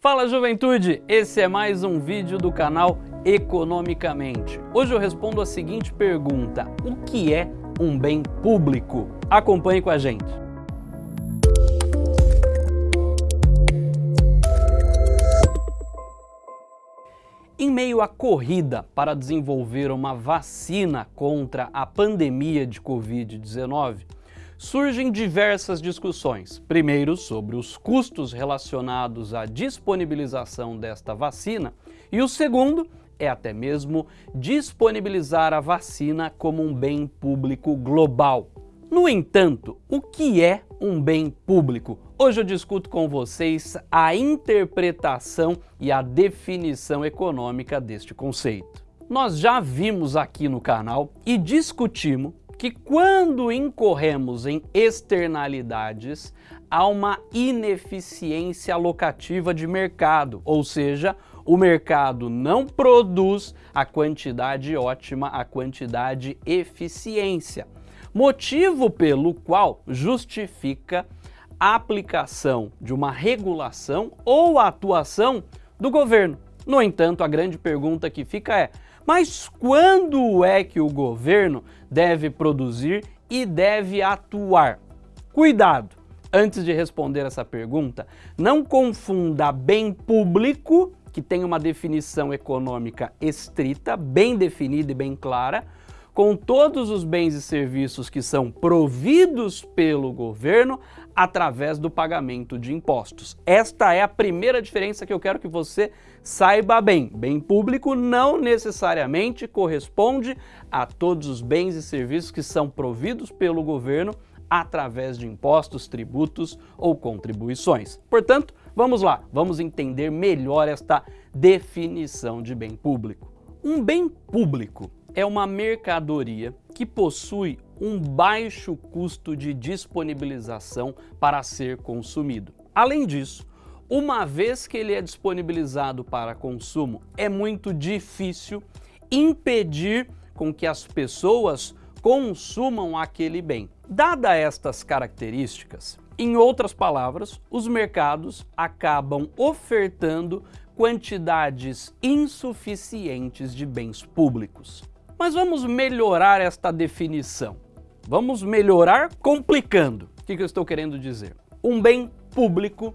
Fala juventude, esse é mais um vídeo do canal Economicamente. Hoje eu respondo a seguinte pergunta, o que é um bem público? Acompanhe com a gente. Em meio à corrida para desenvolver uma vacina contra a pandemia de Covid-19, surgem diversas discussões. Primeiro, sobre os custos relacionados à disponibilização desta vacina e o segundo é até mesmo disponibilizar a vacina como um bem público global. No entanto, o que é um bem público? Hoje eu discuto com vocês a interpretação e a definição econômica deste conceito. Nós já vimos aqui no canal e discutimos que quando incorremos em externalidades, há uma ineficiência alocativa de mercado, ou seja, o mercado não produz a quantidade ótima, a quantidade eficiência. Motivo pelo qual justifica a aplicação de uma regulação ou atuação do governo. No entanto, a grande pergunta que fica é, mas quando é que o governo deve produzir e deve atuar? Cuidado! Antes de responder essa pergunta, não confunda bem público, que tem uma definição econômica estrita, bem definida e bem clara, com todos os bens e serviços que são providos pelo governo através do pagamento de impostos. Esta é a primeira diferença que eu quero que você saiba bem. Bem público não necessariamente corresponde a todos os bens e serviços que são providos pelo governo através de impostos, tributos ou contribuições. Portanto, vamos lá, vamos entender melhor esta definição de bem público. Um bem público é uma mercadoria que possui um baixo custo de disponibilização para ser consumido. Além disso, uma vez que ele é disponibilizado para consumo, é muito difícil impedir com que as pessoas consumam aquele bem. Dada estas características, em outras palavras, os mercados acabam ofertando quantidades insuficientes de bens públicos. Mas vamos melhorar esta definição. Vamos melhorar complicando. O que eu estou querendo dizer? Um bem público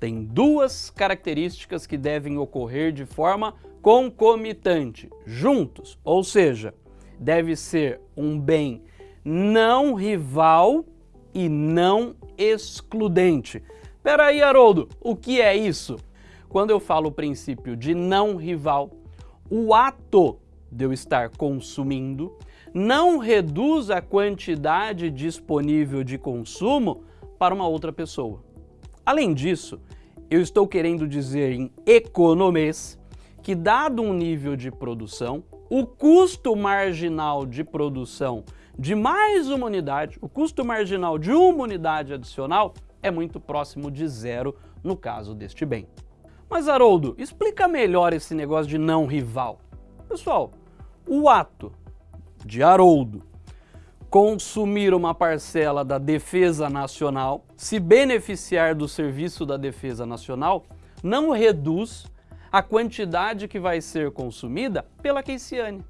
tem duas características que devem ocorrer de forma concomitante, juntos, ou seja, deve ser um bem não rival e não excludente. Peraí, Haroldo, o que é isso? Quando eu falo o princípio de não rival, o ato de eu estar consumindo não reduz a quantidade disponível de consumo para uma outra pessoa. Além disso, eu estou querendo dizer em economês que dado um nível de produção, o custo marginal de produção de mais uma unidade, o custo marginal de uma unidade adicional é muito próximo de zero no caso deste bem. Mas Haroldo, explica melhor esse negócio de não rival. Pessoal, o ato de Haroldo consumir uma parcela da Defesa Nacional, se beneficiar do serviço da Defesa Nacional, não reduz a quantidade que vai ser consumida pela Keisiane.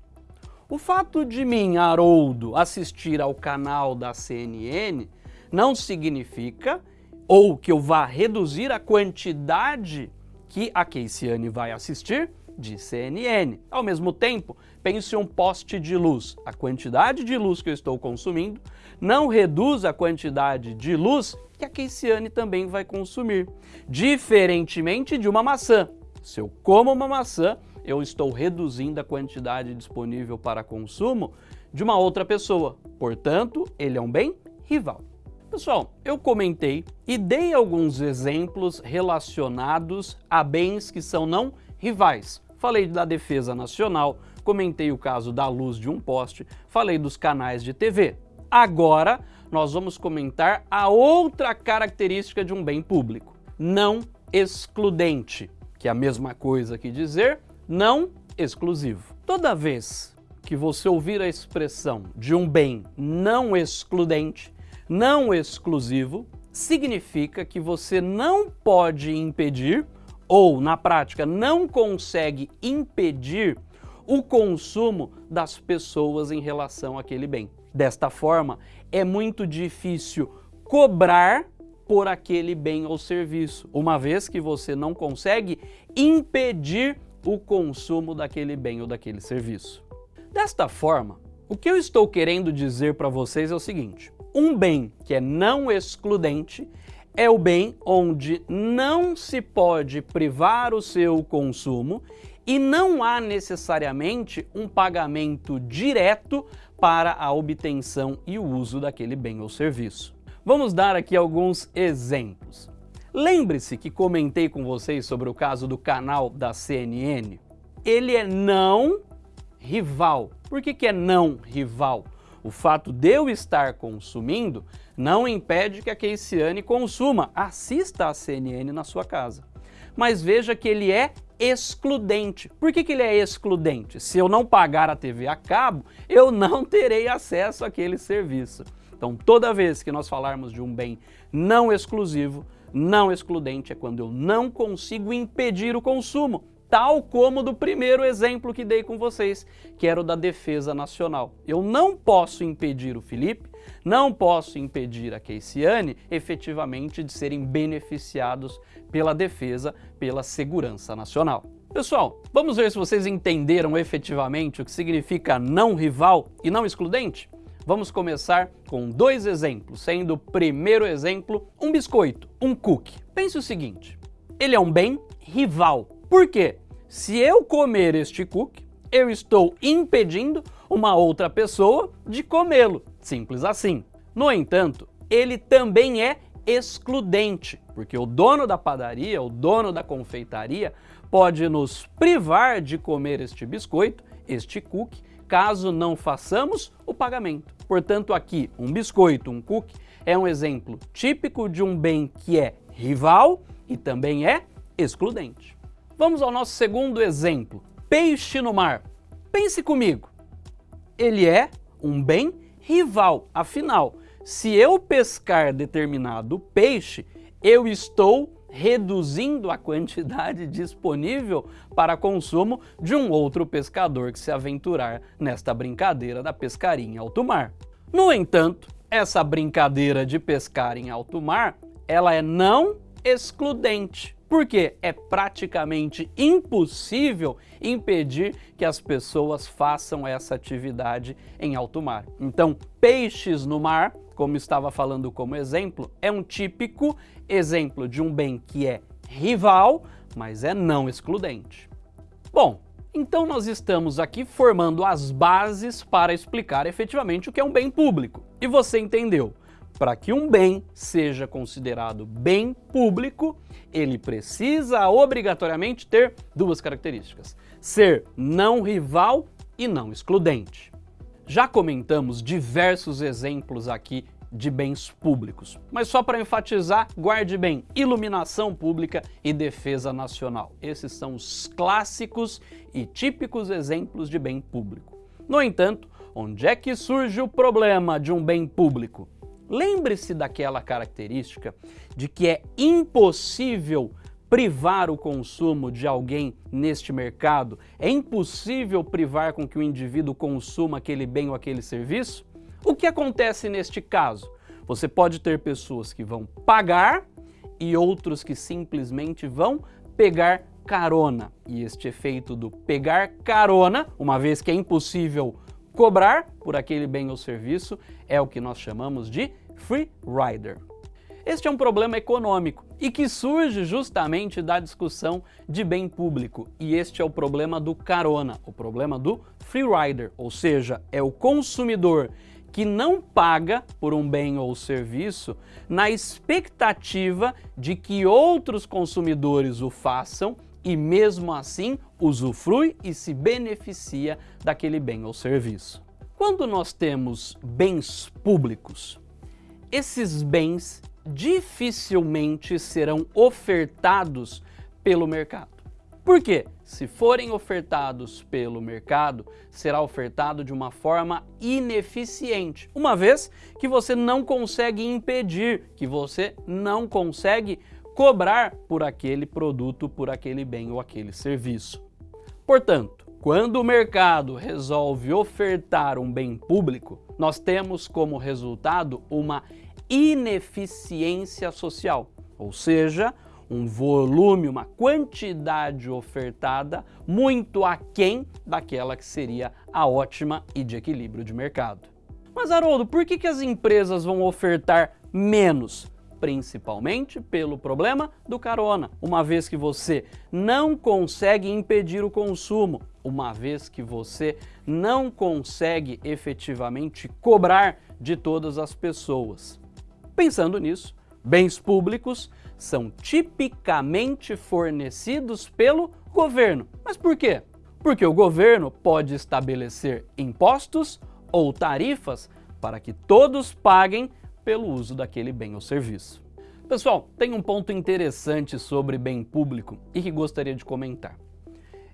O fato de mim, Haroldo, assistir ao canal da CNN não significa ou que eu vá reduzir a quantidade que a Keisiane vai assistir de CNN. Ao mesmo tempo, pense um poste de luz. A quantidade de luz que eu estou consumindo não reduz a quantidade de luz que a Keisiane também vai consumir. Diferentemente de uma maçã. Se eu como uma maçã, eu estou reduzindo a quantidade disponível para consumo de uma outra pessoa. Portanto, ele é um bem rival. Pessoal, eu comentei e dei alguns exemplos relacionados a bens que são não rivais. Falei da defesa nacional, comentei o caso da luz de um poste, falei dos canais de TV. Agora, nós vamos comentar a outra característica de um bem público, não excludente, que é a mesma coisa que dizer não exclusivo. Toda vez que você ouvir a expressão de um bem não excludente, não exclusivo, significa que você não pode impedir ou, na prática, não consegue impedir o consumo das pessoas em relação àquele bem. Desta forma, é muito difícil cobrar por aquele bem ou serviço, uma vez que você não consegue impedir o consumo daquele bem ou daquele serviço. Desta forma, o que eu estou querendo dizer para vocês é o seguinte, um bem que é não excludente é o bem onde não se pode privar o seu consumo e não há necessariamente um pagamento direto para a obtenção e o uso daquele bem ou serviço. Vamos dar aqui alguns exemplos. Lembre-se que comentei com vocês sobre o caso do canal da CNN. Ele é não rival. Por que, que é não rival? O fato de eu estar consumindo não impede que a Keisiane consuma, assista a CNN na sua casa. Mas veja que ele é excludente. Por que, que ele é excludente? Se eu não pagar a TV a cabo, eu não terei acesso àquele serviço. Então, toda vez que nós falarmos de um bem não exclusivo, não excludente é quando eu não consigo impedir o consumo, tal como do primeiro exemplo que dei com vocês, que era o da defesa nacional. Eu não posso impedir o Felipe, não posso impedir a Keisiane efetivamente de serem beneficiados pela defesa, pela segurança nacional. Pessoal, vamos ver se vocês entenderam efetivamente o que significa não rival e não excludente? Vamos começar com dois exemplos, sendo o primeiro exemplo um biscoito, um cookie. Pense o seguinte, ele é um bem rival. Por quê? Se eu comer este cookie, eu estou impedindo uma outra pessoa de comê-lo. Simples assim. No entanto, ele também é excludente, porque o dono da padaria, o dono da confeitaria, pode nos privar de comer este biscoito, este cookie, caso não façamos o pagamento. Portanto, aqui, um biscoito, um cookie, é um exemplo típico de um bem que é rival e também é excludente. Vamos ao nosso segundo exemplo, peixe no mar. Pense comigo, ele é um bem rival, afinal, se eu pescar determinado peixe, eu estou reduzindo a quantidade disponível para consumo de um outro pescador que se aventurar nesta brincadeira da pescaria em alto mar. No entanto, essa brincadeira de pescar em alto mar, ela é não excludente, porque é praticamente impossível impedir que as pessoas façam essa atividade em alto mar. Então, peixes no mar como estava falando como exemplo, é um típico exemplo de um bem que é rival, mas é não excludente. Bom, então nós estamos aqui formando as bases para explicar efetivamente o que é um bem público. E você entendeu? Para que um bem seja considerado bem público, ele precisa obrigatoriamente ter duas características. Ser não rival e não excludente. Já comentamos diversos exemplos aqui de bens públicos. Mas só para enfatizar, guarde bem, iluminação pública e defesa nacional. Esses são os clássicos e típicos exemplos de bem público. No entanto, onde é que surge o problema de um bem público? Lembre-se daquela característica de que é impossível privar o consumo de alguém neste mercado? É impossível privar com que o indivíduo consuma aquele bem ou aquele serviço? O que acontece neste caso? Você pode ter pessoas que vão pagar e outros que simplesmente vão pegar carona. E este efeito do pegar carona, uma vez que é impossível cobrar por aquele bem ou serviço, é o que nós chamamos de free rider. Este é um problema econômico e que surge justamente da discussão de bem público. E este é o problema do carona, o problema do free rider, ou seja, é o consumidor que não paga por um bem ou serviço na expectativa de que outros consumidores o façam e mesmo assim usufrui e se beneficia daquele bem ou serviço. Quando nós temos bens públicos, esses bens dificilmente serão ofertados pelo mercado. Por quê? Se forem ofertados pelo mercado, será ofertado de uma forma ineficiente, uma vez que você não consegue impedir, que você não consegue cobrar por aquele produto, por aquele bem ou aquele serviço. Portanto, quando o mercado resolve ofertar um bem público, nós temos como resultado uma ineficiência social, ou seja, um volume, uma quantidade ofertada muito aquém daquela que seria a ótima e de equilíbrio de mercado. Mas Haroldo, por que, que as empresas vão ofertar menos? Principalmente pelo problema do carona, uma vez que você não consegue impedir o consumo, uma vez que você não consegue efetivamente cobrar de todas as pessoas. Pensando nisso, bens públicos são tipicamente fornecidos pelo governo. Mas por quê? Porque o governo pode estabelecer impostos ou tarifas para que todos paguem pelo uso daquele bem ou serviço. Pessoal, tem um ponto interessante sobre bem público e que gostaria de comentar.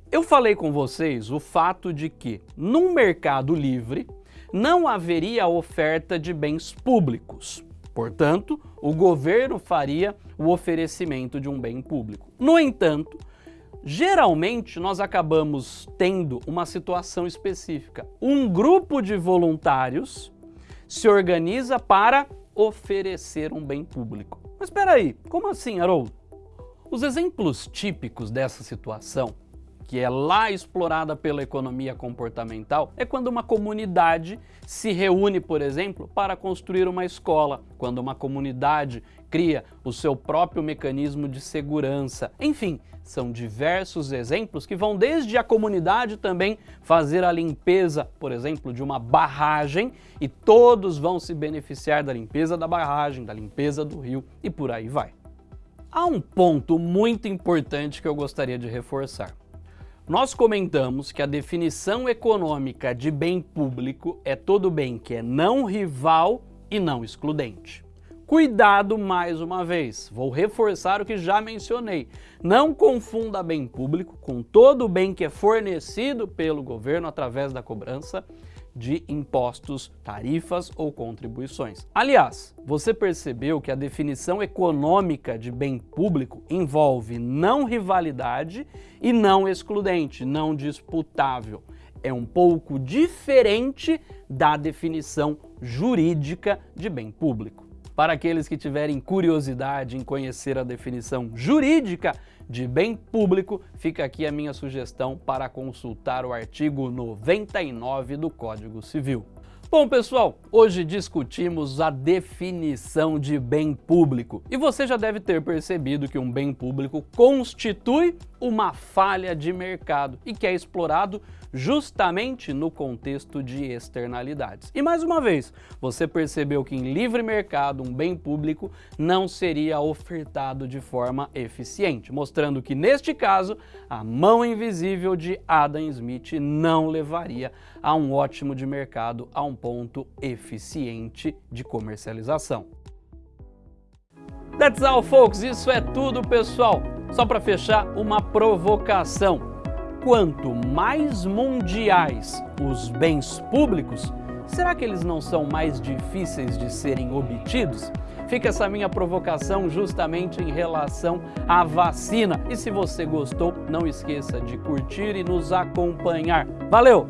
Eu falei com vocês o fato de que, num mercado livre, não haveria oferta de bens públicos. Portanto, o governo faria o oferecimento de um bem público. No entanto, geralmente nós acabamos tendo uma situação específica. Um grupo de voluntários se organiza para oferecer um bem público. Mas espera aí, como assim, Haroldo? Os exemplos típicos dessa situação que é lá explorada pela economia comportamental, é quando uma comunidade se reúne, por exemplo, para construir uma escola, quando uma comunidade cria o seu próprio mecanismo de segurança. Enfim, são diversos exemplos que vão desde a comunidade também fazer a limpeza, por exemplo, de uma barragem e todos vão se beneficiar da limpeza da barragem, da limpeza do rio e por aí vai. Há um ponto muito importante que eu gostaria de reforçar. Nós comentamos que a definição econômica de bem público é todo bem que é não rival e não excludente. Cuidado mais uma vez, vou reforçar o que já mencionei. Não confunda bem público com todo o bem que é fornecido pelo governo através da cobrança de impostos, tarifas ou contribuições. Aliás, você percebeu que a definição econômica de bem público envolve não rivalidade e não excludente, não disputável. É um pouco diferente da definição jurídica de bem público. Para aqueles que tiverem curiosidade em conhecer a definição jurídica de bem público, fica aqui a minha sugestão para consultar o artigo 99 do Código Civil. Bom, pessoal, hoje discutimos a definição de bem público e você já deve ter percebido que um bem público constitui uma falha de mercado e que é explorado justamente no contexto de externalidades. E mais uma vez, você percebeu que em livre mercado um bem público não seria ofertado de forma eficiente, mostrando que neste caso a mão invisível de Adam Smith não levaria a um ótimo de mercado a um ponto eficiente de comercialização. That's all, folks. Isso é tudo, pessoal. Só para fechar, uma provocação quanto mais mundiais os bens públicos, será que eles não são mais difíceis de serem obtidos? Fica essa minha provocação justamente em relação à vacina. E se você gostou, não esqueça de curtir e nos acompanhar. Valeu!